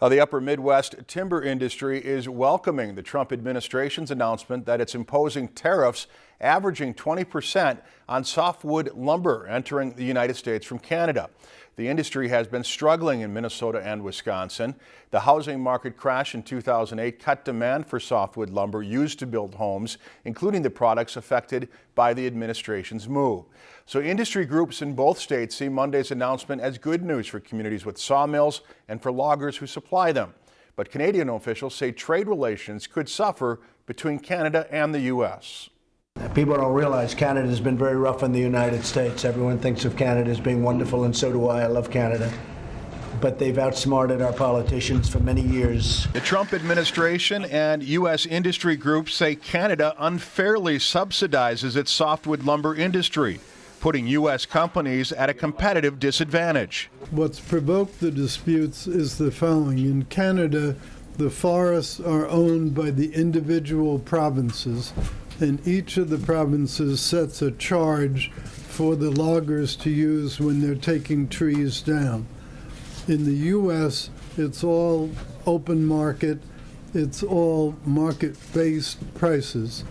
Now, the upper Midwest timber industry is welcoming the Trump administration's announcement that it's imposing tariffs averaging 20% on softwood lumber entering the United States from Canada. The industry has been struggling in Minnesota and Wisconsin. The housing market crash in 2008 cut demand for softwood lumber used to build homes, including the products affected by the administration's move. So industry groups in both states see Monday's announcement as good news for communities with sawmills and for loggers who supply them. But Canadian officials say trade relations could suffer between Canada and the U.S. People don't realize Canada has been very rough in the United States. Everyone thinks of Canada as being wonderful, and so do I. I love Canada. But they've outsmarted our politicians for many years. The Trump administration and U.S. industry groups say Canada unfairly subsidizes its softwood lumber industry, putting U.S. companies at a competitive disadvantage. What's provoked the disputes is the following. In Canada, the forests are owned by the individual provinces and each of the provinces sets a charge for the loggers to use when they're taking trees down. In the U.S., it's all open market, it's all market-based prices.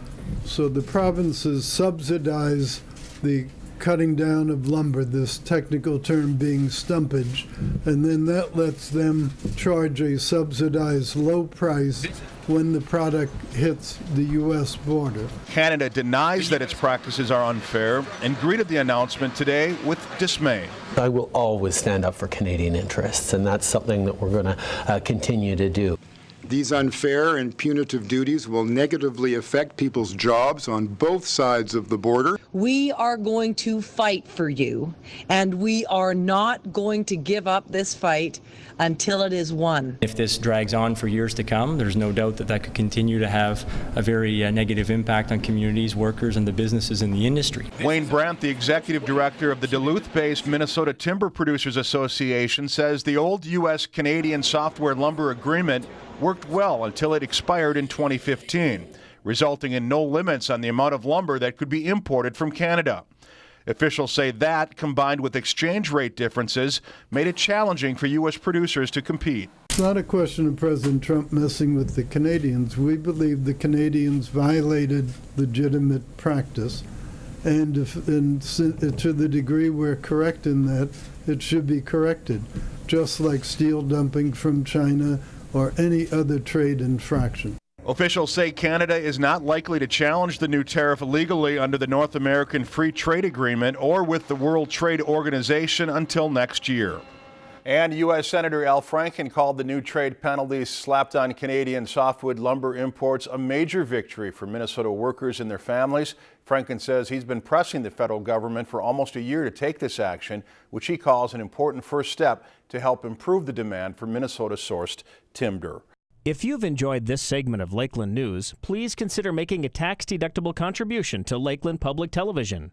So the provinces subsidize the cutting down of lumber, this technical term being stumpage, and then that lets them charge a subsidized low price when the product hits the U.S. border. Canada denies that its practices are unfair and greeted the announcement today with dismay. I will always stand up for Canadian interests, and that's something that we're going to uh, continue to do. These unfair and punitive duties will negatively affect people's jobs on both sides of the border. We are going to fight for you, and we are not going to give up this fight until it is won. If this drags on for years to come, there's no doubt that that could continue to have a very uh, negative impact on communities, workers, and the businesses in the industry. Wayne Brandt, the executive director of the Duluth-based Minnesota Timber Producers Association, says the old U.S.-Canadian softwood lumber agreement worked well until it expired in 2015, resulting in no limits on the amount of lumber that could be imported from Canada. Officials say that, combined with exchange rate differences, made it challenging for U.S. producers to compete. It's not a question of President Trump messing with the Canadians. We believe the Canadians violated legitimate practice. And, if, and to the degree we're correct in that, it should be corrected. Just like steel dumping from China or any other trade infraction. Officials say Canada is not likely to challenge the new tariff legally under the North American Free Trade Agreement or with the World Trade Organization until next year. And U.S. Senator Al Franken called the new trade penalties slapped on Canadian softwood lumber imports a major victory for Minnesota workers and their families. Franken says he's been pressing the federal government for almost a year to take this action, which he calls an important first step to help improve the demand for Minnesota-sourced timber. If you've enjoyed this segment of Lakeland News, please consider making a tax-deductible contribution to Lakeland Public Television.